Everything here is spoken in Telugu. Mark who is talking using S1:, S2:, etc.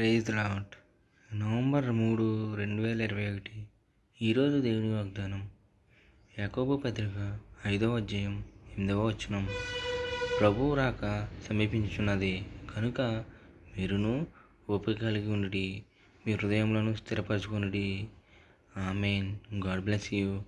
S1: ప్రేజ్ లాట్ నవంబర్ మూడు రెండు వేల ఇరవై ఒకటి ఈరోజు దేవుని వాగ్దానం. యాకోబు పత్రిక ఐదవ అధ్యాయం ఎనిమిదవ వచనం. ప్రభువు రాక సమీపించున్నది కనుక మీరును ఓపిక కలిగి ఉండి మీ హృదయంలోనూ స్థిరపరచుకుని ఆమెన్. God bless you.